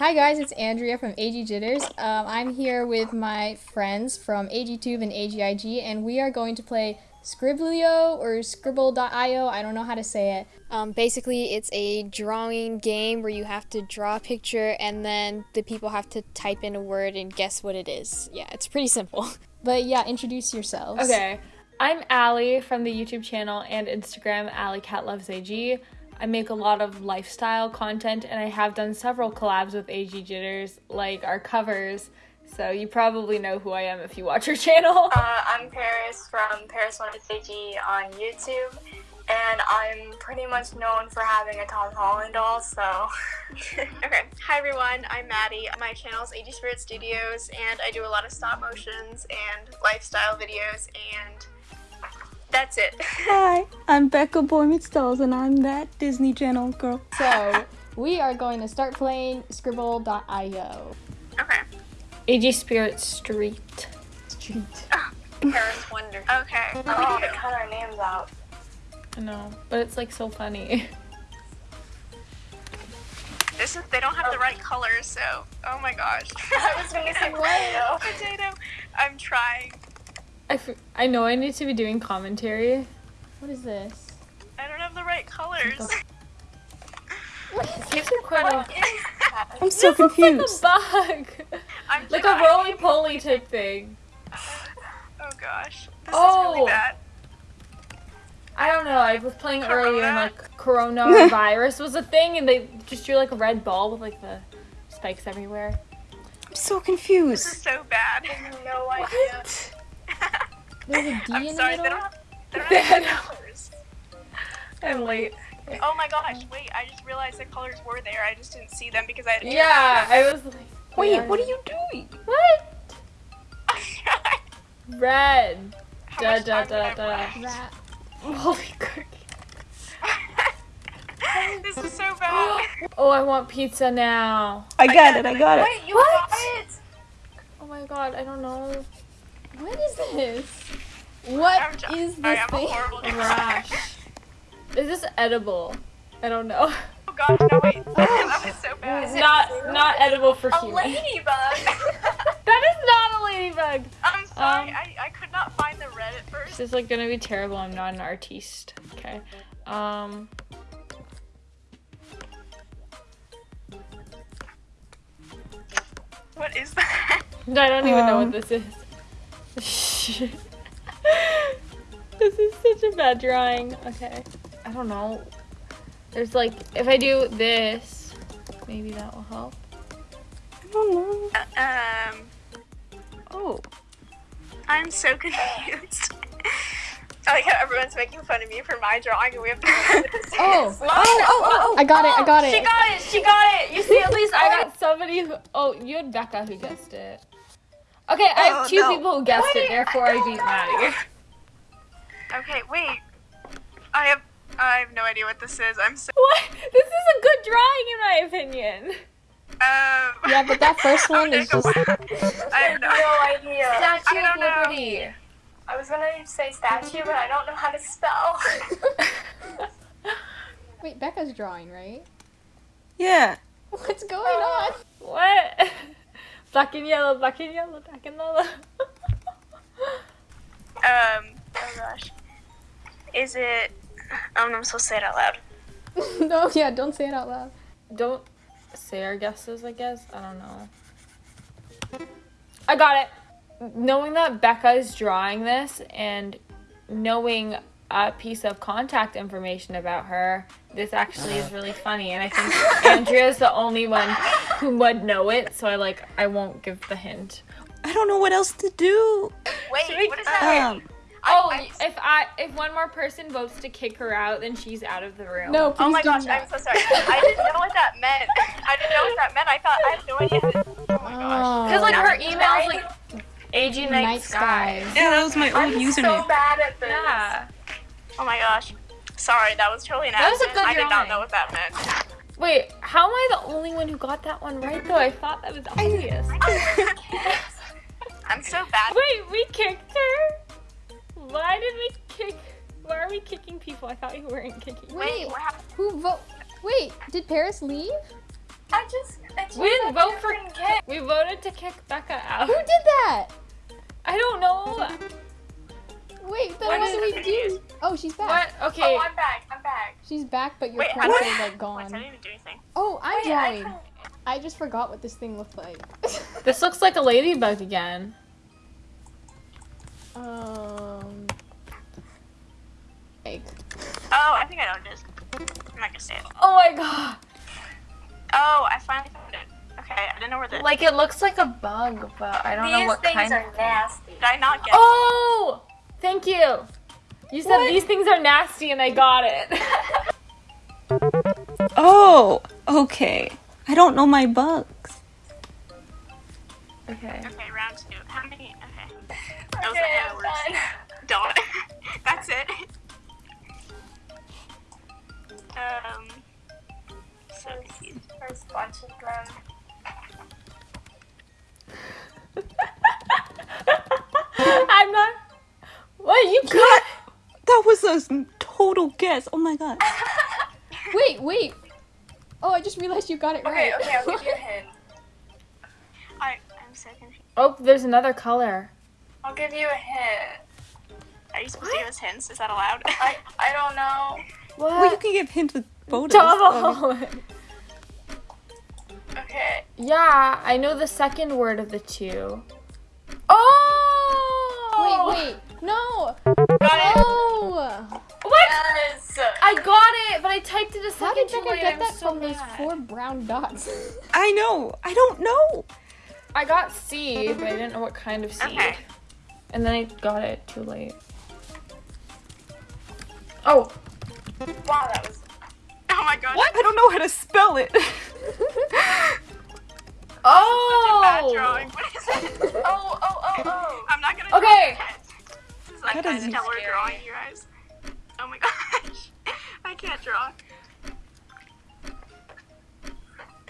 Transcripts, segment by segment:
Hi guys, it's Andrea from AG Jitters. Um, I'm here with my friends from AGTube and AGIG, and we are going to play Scribblio or Skribbl.io. I don't know how to say it. Um, basically, it's a drawing game where you have to draw a picture and then the people have to type in a word and guess what it is. Yeah, it's pretty simple. But yeah, introduce yourselves. Okay, I'm Allie from the YouTube channel and Instagram, Allie Cat Loves AG. I make a lot of lifestyle content and I have done several collabs with AG Jitters, like our covers. So you probably know who I am if you watch our channel. Uh, I'm Paris from Paris One AG on YouTube, and I'm pretty much known for having a Tom Holland doll, so. okay, hi everyone, I'm Maddie. My channel is AG Spirit Studios, and I do a lot of stop motions and lifestyle videos, and that's it. Hi, I'm Becca Boy Meets Dolls, and I'm that Disney Channel girl. So, we are going to start playing Skribbl.io. okay, AG Spirit Street. Street. Oh, Paris Wonder. okay. Oh, they cut our names out. I know, but it's like so funny. This is, they don't have the right colors, so, oh my gosh. I was gonna say potato. Potato. I'm trying. I, f- I know I need to be doing commentary. What is this? I don't have the right colors. These are quite a, I'm so confused. like a bug. I'm like a roly poly type thing. Oh gosh. This Oh. is really oh! bad. I don't know. I was playing earlier and like coronavirus was a thing, and they just drew like a red ball with like the spikes everywhere. I'm so confused. This is so bad. No idea. There's a D I'm in sorry, the they middle? don't have, they don't have colors. I'm late. Oh my gosh, wait, I just realized the colors were there. I just didn't see them because I had Yeah, I was like, Wait, where- what are you doing? What? How Red. Da much da time da da. Rat. Holy cookie. this is so bad. Oh, I want pizza now. I got it, I got it. Wait, you What? got it? Oh my god, I don't know. What is this? What I'm is I this am a thing? horrible. Rash. Is this edible? I don't know. Oh gosh, no wait. that was so bad. Not not edible for A human. ladybug. That is not a ladybug. I'm sorry, Um, I, I could not find the red at first. This is like gonna be terrible. I'm not an artiste. Okay. Um. What is that? I don't even know Um. what this is. this is such a bad drawing. Okay. I don't know. There's like, if I do this, maybe that will help. I don't know. Um, Oh, I'm so confused. I like how everyone's making fun of me for my drawing and we have to come up with. Oh, oh, oh, oh, I got it, I got it. She got it. She got it. You see, at least I got somebody who. Oh, you had Becca who guessed it. Okay, I have two no. people who guessed it. Therefore, I beat Maddie. Okay, wait. I have I have no idea what this is. I'm so What? This is a good drawing, in my opinion. um Yeah, but that first one is just. I have no No idea. Statue I don't know. Liberty. I was gonna say statue, but I don't know how to spell. Wait, Becca's drawing, right? yeah. What's going on? What? Black and yellow, black and yellow, black and yellow. um oh gosh. Is it no, I'm supposed to say it out loud. no, yeah, don't say it out loud. Don't say our guesses, I guess. I don't know. I got it. Knowing that Becca is drawing this and knowing a piece of contact information about her, this actually is really funny. And I think Andrea's the only one who would know it, so I like I won't give the hint. I don't know what else to do. Wait, what is that? Um, Oh, I- if I if one more person votes to kick her out, then she's out of the room. No, please Oh my do gosh, not. I'm so sorry. I didn't know what that meant. I didn't know what that meant. I thought I had no idea. How to, oh my gosh. Because like her Oh. email is like AG Night, Night Sky. Skies. yeah, that was my old I'm username. so bad at this. Yeah. Oh my gosh. Sorry, that was totally an That was a accident. good I did not know what that meant. Wait, how am I the only one who got that one right though? I thought that was obvious. I'm so bad. Wait, we kicked her? Why did we kick? Why are we kicking people? I thought you weren't kicking. Wait, what happened? who vote? Wait, did Paris leave? I just, I We didn't vote for. kick. We voted to kick Becca out. Who did that? I don't know. Wait, then What what is did we it? do? Oh, she's back. What? Okay. Oh, I'm back. I'm back. She's back, but your Wait, character what? is like Wait, gone. I didn't even do anything. Oh, I'm Wait, I drawing. couldn't- I just forgot what this thing looked like. This looks like a ladybug again. um. Egg. Oh, I think I know what it is. I'm not gonna say it. Oh my god. Oh, I finally found it. Okay, I didn't know where the. Like it looks like a bug, but I don't These know what kind. These things are nasty. Did I not get? Oh, thank you. You said these things are nasty, and I got it. Oh, okay. I don't know my bugs. okay. Okay, round two. How many? Okay. That was Okay, a I'm words. done. Don't. That's it. Um. So confused. First bunch of them. What you got? That was a total guess. Oh my god. Wait, wait. Oh, I just realized you got it right. okay, I'll give you a hint. I I'm so confused. Oh, there's another color. I'll give you a hint. Are you supposed to give us hints? Is that allowed? I I don't know. What? Well, you can give hints with photos. Double. Okay. yeah, I know the second word of the two. Oh! Wait, wait. No. Got it. Oh. What? Yes. I got it, but I typed it a How second did too Becca late. get I'm that so from those four brown dots? I know. I don't know. I got C, but I didn't know what kind of seed. Okay. And then I got it too late. Oh, Wow, that was. Oh my god. What? I don't know how to spell it. oh! Bad drawing. What is it? Oh, oh, oh, oh. I'm not gonna. Okay. Draw it. This is like That kind of stellar scary. drawing, you guys. Oh my gosh. I can't draw.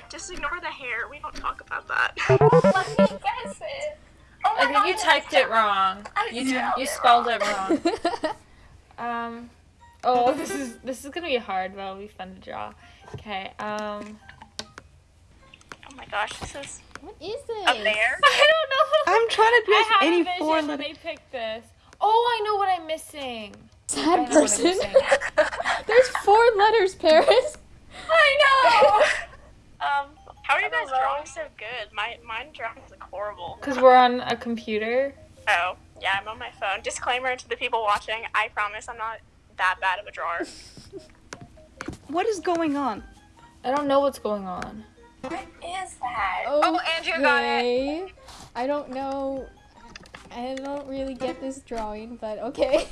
Just ignore the hair. We don't talk about that. Let me guess it. Oh my I think God, you typed it wrong. I You spelled you it spelled it wrong. Um. Oh, this is this is gonna be hard, but it'll be fun to draw. Okay. Um. Oh my gosh, this is what is this? a bear. I don't know. I'm trying to I guess had any a vision four when letter. they picked this. Oh, I know what I'm missing. Sad know what I'm person. missing. There's four letters, Paris. I know. Um, how are you guys drawing so good? My mine drawing look horrible. Cause we're on a computer. Oh, yeah, I'm on my phone. Disclaimer to the people watching: I promise I'm not that bad of a drawer. What is going on? I don't know what's going on. What is that? Oh, Andrew got it. I don't know. I don't really get this drawing, but okay.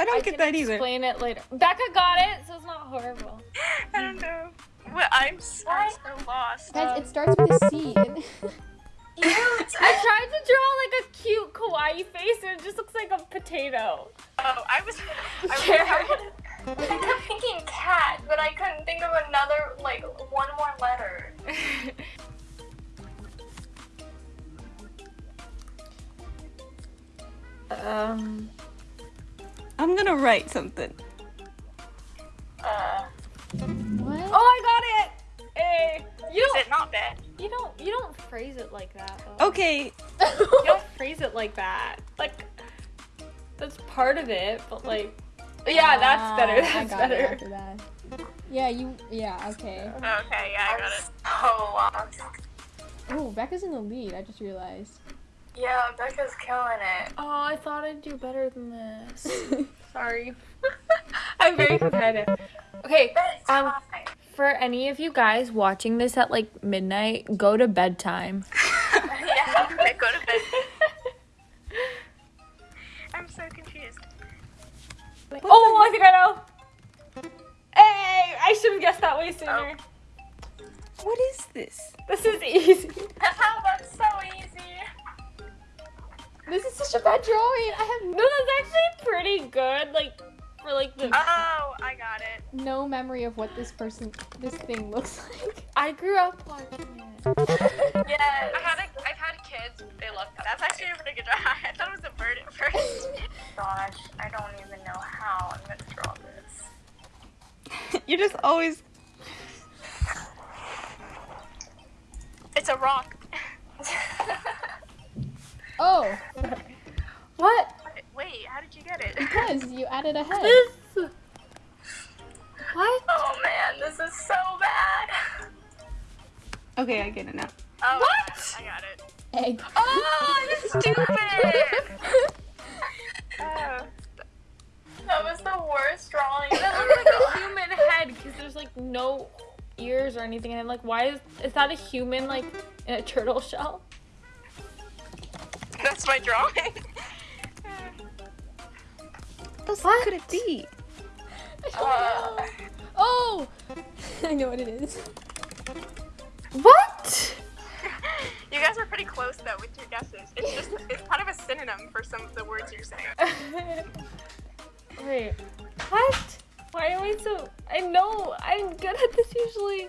I don't I get that either. explain it later. Becca got it, so it's not horrible. I don't know. Well, I'm so, so lost. Guys, it um, starts with a C. and- I tried to draw like a cute kawaii face, and it just looks like a potato. Oh, I was. I was. I kept thinking cat, but I couldn't think of another, like, write something. Uh, what? Oh, I got it. Hey, you Is don't. it not bad? You don't. You don't phrase it like that. Though. Okay, You don't phrase it like that. Like that's part of it, but like. Yeah, that's better. Ah, I That's it better. after that. Yeah, you. Yeah, okay. Okay, yeah, I got it. so lost. Oh, Becca's in the lead. I just realized. Yeah, Becca's killing it. Oh, I thought I'd do better than this. Sorry. I'm very competitive. Okay, Um, for any of you guys watching this at like midnight, go to bedtime. yeah. Go to bed. I'm so confused. Oh, I think I know. Hey, I should have guessed that way sooner. what is this? This is easy. How that's so easy. This is such a bad drawing. I have No, that's actually pretty good. Like for like the. Oh, I got it. no memory of what this person, this thing looks like. I grew up watching it. Yes. I had a, I've had kids. They love that. That's actually a pretty good drawing. I thought it was a bird at first. Gosh, I don't even know how I'm gonna draw this. You're just always. It's a rock. Oh, get because you added a head. This. What? oh man, this is so bad. Okay, I get it now. Oh, What? I got it. Egg. Oh, that's stupid. oh. That was the worst drawing. That looks like a human head because there's like no ears or anything. And I'm like, why is is that a human like in a turtle shell? That's my drawing. What What? could it be? Uh, Oh, I know what it is. What? you guys are pretty close though with your guesses. It's just it's kind of a synonym for some of the words you're saying. Wait, what? Why am I so? I know I'm good at this usually.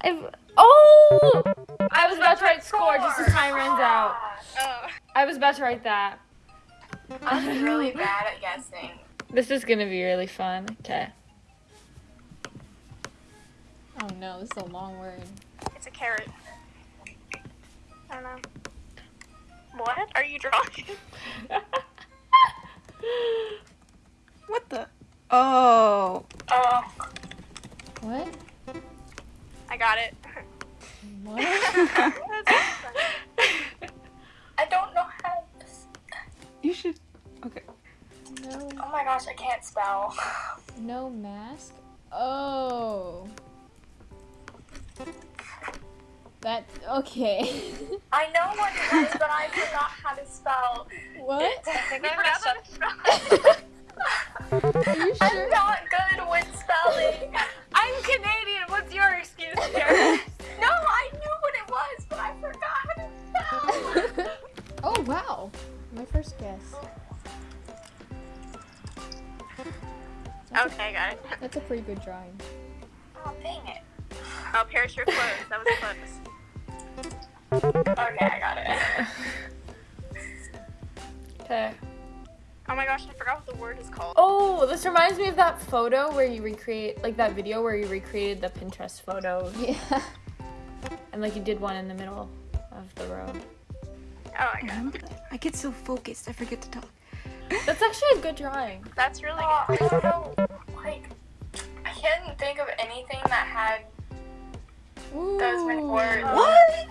I've. Oh! I was about to write score just as time runs out. Oh. I was about to write that. I'm really bad at guessing. This is gonna be really fun. Okay. Oh no, this is a long word. It's a carrot. I don't know. What are you drawing? What the? Oh. Oh, What? I got it. What? That's funny. I don't know how. To... s- You should. Okay. No, Oh my gosh, I can't spell. no mask. Oh. That okay. I know what it is, but I forgot how to spell. what? it. I forgot how to spell. Are you I'm not good with spelling. I'm Canadian. What's your excuse here? First guess. Okay, I got it. That's a pretty good drawing. Oh, dang it. Oh, Paris, you're close. That was close. Okay, I got it. Okay. Oh my gosh, I forgot what the word is called. Oh, this reminds me of that photo where you recreate, like that video where you recreated the Pinterest photo, Yeah. and like you did one in the middle of the road. Oh my god. I get so focused, I forget to talk. That's actually a good drawing. That's really Oh, I good. don't know. Like, I couldn't think of anything that had those many Ooh. words. What?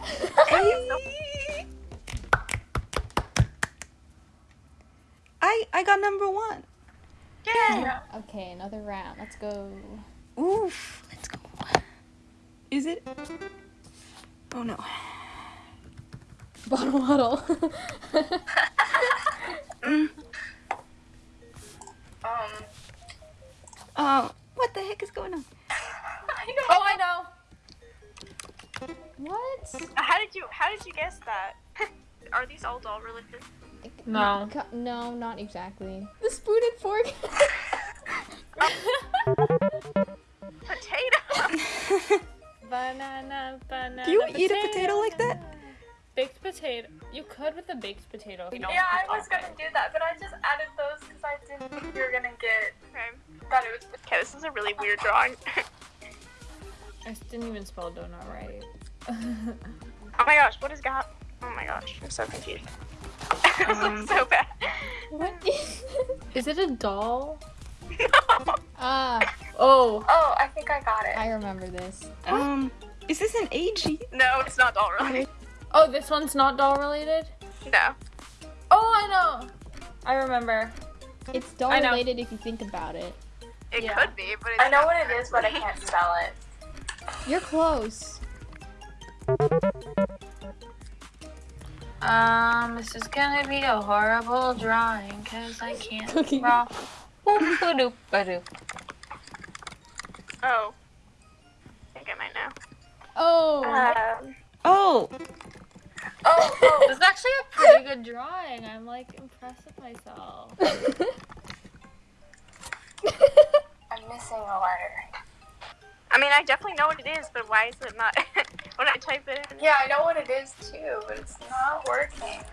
I I got number one. Yeah. Okay, another round. Let's go. Oof. Let's go. Is it? Oh no. Bottle huddle. Um, Oh, what the heck is going on? I don't Oh, I know. what? How did you How did you guess that? Are these all doll related? No. Co- No, not exactly. The spoon and fork. Potato. Banana, banana. Do you eat a potato like that? Baked potato. You could with a baked potato. You know. Yeah, I was gonna do that, but I just added those because I didn't think you were gonna get Okay. that it was. Okay, this is a really weird drawing. I didn't even spell donut right. oh my gosh, what is got? Oh my gosh, I'm so confused. Um, so bad. what is? Is it a doll? Ah, Oh. Oh, I think I got it. I remember this. um, is this an AG? no, it's not doll related. Oh, this one's not doll related? No. Oh, I know. I remember. It's doll related if you think about it. It Yeah. could be, but it's I know what it is, but I can't spell it. You're close. Um, this is gonna be a horrible drawing because I can't Cookie. draw. Oh. I think I might know. Oh. Um, Oh, oh, oh, This is actually a pretty good drawing. I'm like impressed with myself. I'm missing a letter. I mean, I definitely know what it is, but why is it not? when I type it in. Yeah, I know what it is too, but it's not working.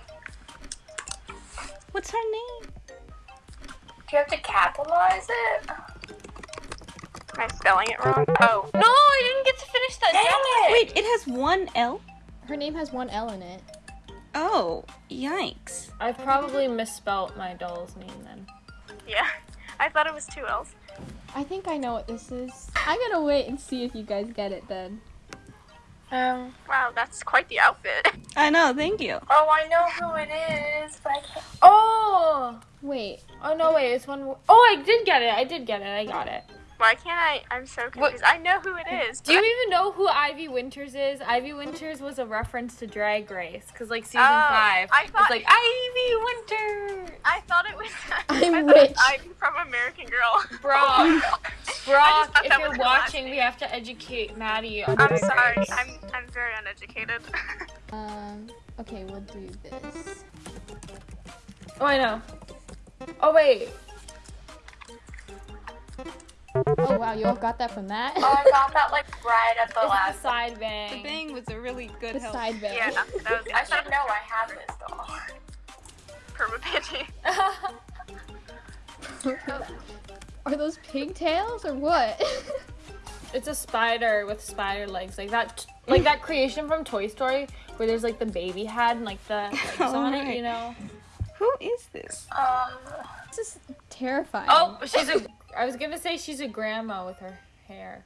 what's her name? Do you have to capitalize it? Am I spelling it wrong? Oh. No, I didn't get to finish that. Damn it, Wait, it has one L? Her name has one L in it. Oh, yikes. I probably misspelt my doll's name then. Yeah. I thought it was two L's. I think I know what this is. I'm gonna wait and see if you guys get it then. Um. Wow, that's quite the outfit. I know, thank you. Oh, I know who it is, but I can't. Oh. Wait, Oh no! Wait, it's one. more- Oh, I did get it. I did get it. I got it. Why can't I? I'm so confused. I know who it is. Do you even know who Ivy Winters is? Ivy Winters was a reference to Drag Race, cause like season Oh, five, I it's thought- like Ivy Winter. I thought it was. I'm I thought it was rich. Ivy from American Girl. Brock, Brock, if you're was her last watching, we have to educate Maddie on I'm Drag sorry. Race. I'm I'm very uneducated. um, okay, we'll do this. Oh, I know. Oh wait. Oh wow, you all got that from that? Oh, I got that like right at the It's the last. side bang. The bang was a really good the help. side bang. yeah, that was I should know I have this doll. permapanty. Are those pigtails or what? It's a spider with spider legs, like that, like that creation from Toy Story, where there's like the baby head and like the legs on it, you know. Who is this? Um, this is terrifying. Oh, she's a. I was gonna say she's a grandma with her hair,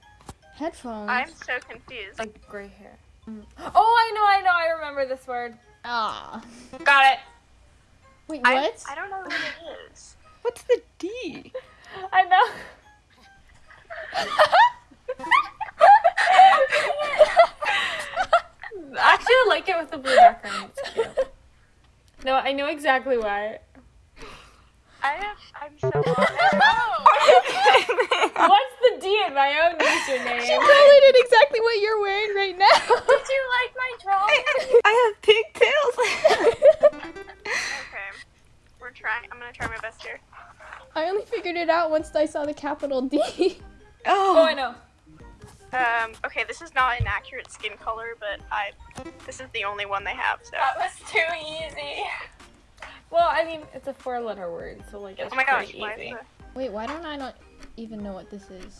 headphones. I'm so confused. like gray hair. Mm. Oh, I know, I know, I remember this word. Ah. Got it. Wait, I, what? I don't know who it is. What's the D? I know. Actually, I like it with the blue background. It's cute. No, I know exactly why. I have. I'm so lost. oh, What's the D in my own name? She username? totally did exactly what you're wearing right now. did you like my drawing? I have pigtails. okay. We're trying. I'm gonna try my best here. I only figured it out once I saw the capital D. Oh, oh, I know. Um. Okay, this is not an accurate skin color, but I. This is the only one they have. So. That was too easy. Well, I mean, it's a four-letter word, so like it's Oh my gosh. pretty Why is easy. the... Wait, why don't I not even know what this is?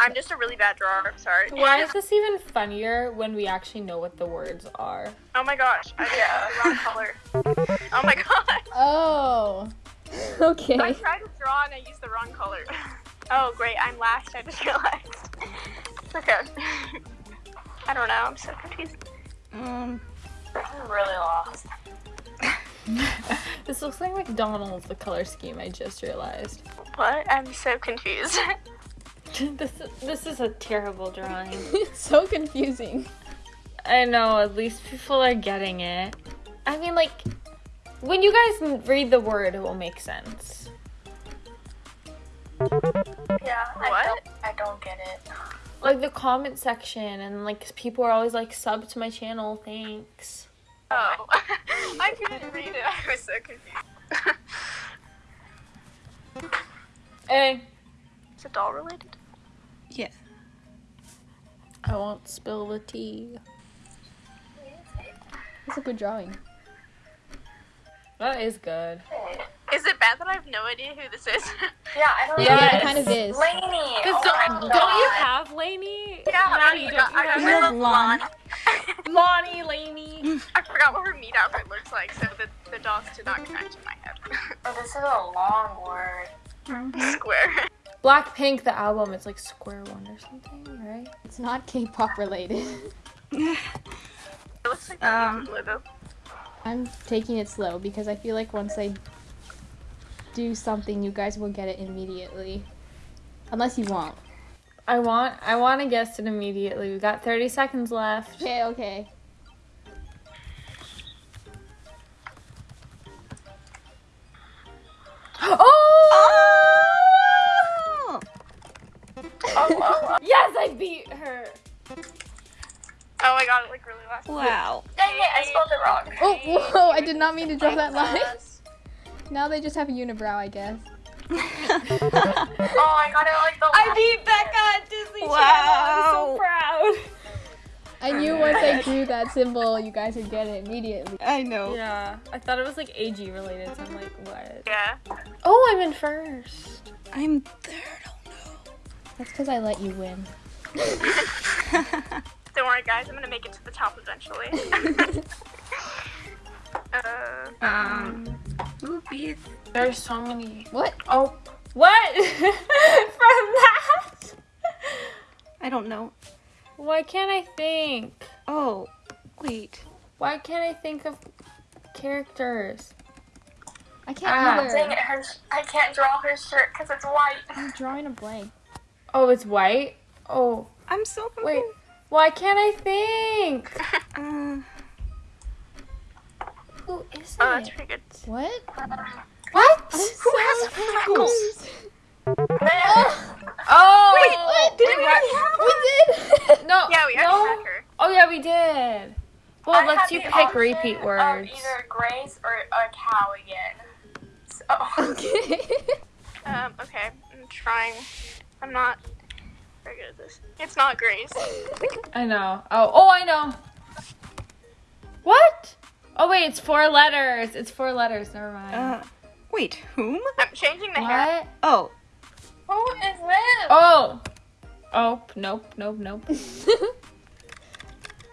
I'm just a really bad drawer. I'm sorry. Why is this even funnier when we actually know what the words are? Oh my gosh. I Yeah. did the wrong color. Oh my god. Oh. Okay. I tried to draw and I used the wrong color. Oh great, I'm last. I just realized. Okay. I don't know. I'm so confused. um, I'm really lost. This looks like McDonald's, the color scheme, I just realized. What? I'm so confused. this, this is a terrible drawing. it's so confusing. I know, at least people are getting it. I mean, like, when you guys read the word, it will make sense. Yeah, I What? don't, I don't get it. Like the comment section, and like people are always like, sub to my channel, thanks. Oh. I couldn't read it. I was so confused. Hey, Is it doll related? yeah. I won't spill the tea. That's a good drawing. That is good. Is it bad that I have no idea who this is? Yeah, I don't Yeah, know. Yeah, it kind of is. Lanie. Oh don't, don't you have Lanie? yeah, Maddie, I, don't you I, have I, have love Lon. Lonnie, Lanie. I forgot what her meet outfit looks like, so the, the dots did not connect in my head. Oh, this is a long word. Square. Blackpink, the album, it's like Square One or something, right? It's not K-pop related. It looks like the Um, logo. I'm taking it slow because I feel like once I do something, you guys will get it immediately. Unless you won't. I want, I want to guess it immediately. We got 30 seconds left. Okay, okay. Oh! Oh! Yes, I beat her. Oh, I got it like really last. Wow. Dang it, I spelled it wrong. Oh, whoa, I did not mean to draw that line. Now they just have a unibrow, I guess. Oh, I got it like the I last beat Becca at Disney Channel. I'm so proud. I knew once I drew that symbol, you guys would get it immediately. I know. Yeah, I thought it was like AG related, so I'm like, what? Yeah. Oh, I'm in first. I'm third. Oh no. That's because I let you win. Don't worry, guys. I'm gonna make it to the top eventually. uh, Um, Ruby. There's so many. What? Oh, what? From that? I don't know. Why can't I think? Oh, wait. Why can't I think of characters? I can't Ah. either. Dang it, her, I can't draw her shirt because it's white. I'm drawing a blank. Oh, it's white? Oh, I'm so wait. Why can't I think? Uh, Who is oh, that's it? pretty good. What? What? Who has freckles? Oh, Wait, What? Did we, we did. No. Yeah, we no. already had her. Oh yeah, we did. Well, I let's have you pick option repeat of words. either Grace or a cow again. So, Okay. Um, okay. I'm trying. I'm not very good at this. It's not Grace. I know. Oh, oh, I know. What? Oh wait, it's four letters. It's four letters. Never mind. uh, wait, whom? I'm changing the hair. Oh, who is this? Oh. Oh, nope, nope, nope.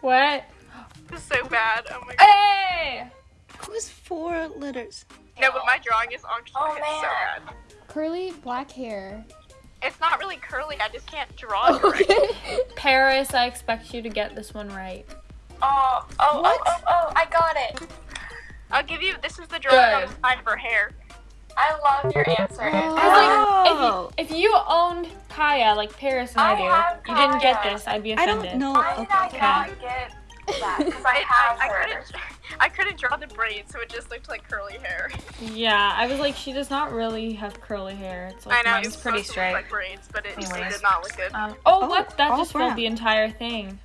what? This is so bad. Oh my god. Hey! who's four letters? No, but my drawing is on Oh, it's so man. bad. Curly black hair. It's not really curly. I just can't draw it right. Okay. Paris, I expect you to get this one right. Oh, oh, oh What? oh, oh, oh, I got it. I'll give you. This is the drawing Good. on the side for hair. I love your answer. Oh. I was Oh. like, if you, if you owned Kaya like Paris and I, I do, you didn't get this, I'd be I offended. don't know. Why did I Okay. not get that? Because I have I, I her. couldn't. I couldn't draw the braids, so it just looked like curly hair. Yeah, I was like, she does not really have curly hair. It's like I know it's pretty supposed to look straight. like braids, but it, it Anyways. did not look good. Um, oh, Oh, what? That all just brown. filled the entire thing.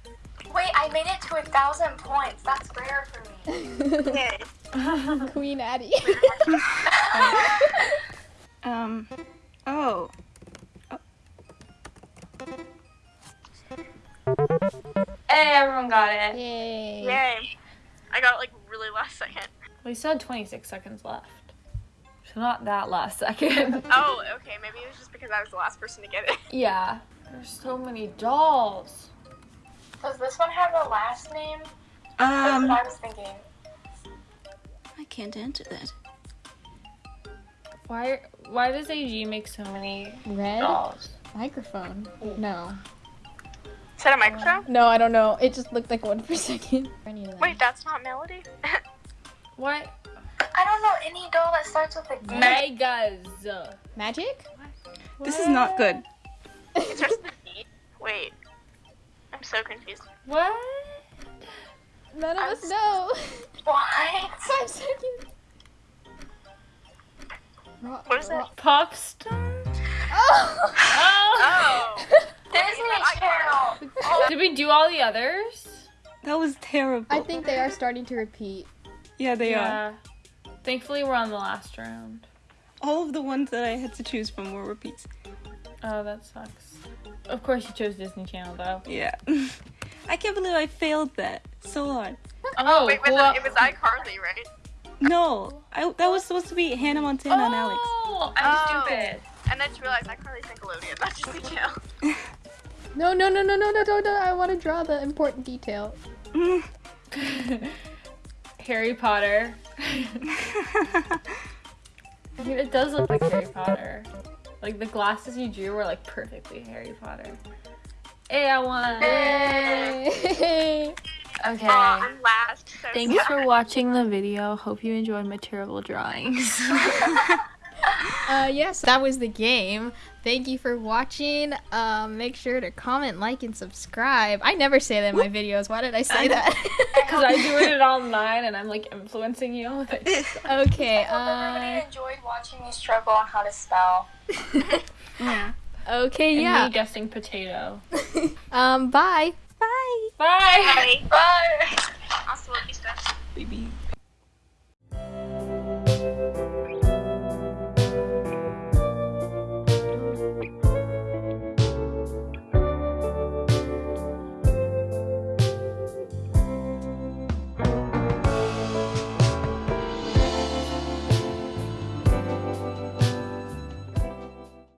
Wait, I made it to a thousand points. That's rare for me. Queen Addie. Um, oh. Hey, everyone got it. Yay. Yay. I got it like really last second. We still had 26 seconds left. So not that last second. Oh, okay. Maybe it was just because I was the last person to get it. yeah. There's so many dolls. Does this one have a last name? That's Um, what I was thinking. I can't answer that. Why why does AG make so many Red dolls? microphone. No. Is that a microphone? No, I don't know. It just looked like one for a second. I need that. Wait, that's not Melody? What? I don't know any doll that starts with a D. Megas. Magic? This is not good. So confused. What? None of I'm us know. What? Five seconds. Ro- What is ro- it? Pop star? Oh! Oh! Oh. Disney I- Channel. Did we do all the others? That was terrible. I think they are starting to repeat. yeah, they are. Thankfully, we're on the last round. All of the ones that I had to choose from were repeats. Oh, that sucks. Of course, you chose Disney Channel, though. Yeah. I can't believe I failed that so hard. Oh, Wait, was well- it, it was iCarly, right? No, I, that was supposed to be Hannah Montana and Alex. Oh, Oh. I'm stupid. And then just realized iCarly's Nickelodeon, not Disney Channel. No, no, no, no, no, no, no, no. I want to draw the important detail. Harry Potter. I mean, it does look like Harry Potter. Like the glasses you drew were like perfectly Harry Potter. Hey, I won. Yay! Okay. Aw, Uh, I'm last. So Thanks sad. for watching the video. Hope you enjoyed my terrible drawings. Uh, yes, that was the game. Thank you for watching. Um, make sure to comment, like, and subscribe. I never say that in my videos. Why did I say that? Because I do doing it online and I'm like influencing you with it. okay. I hope everybody Uh, enjoyed watching me struggle on how to spell. Yeah. okay. And Yeah. me guessing potato. Um. Bye. Bye. Bye. Bye. Bye. Hasta la vista.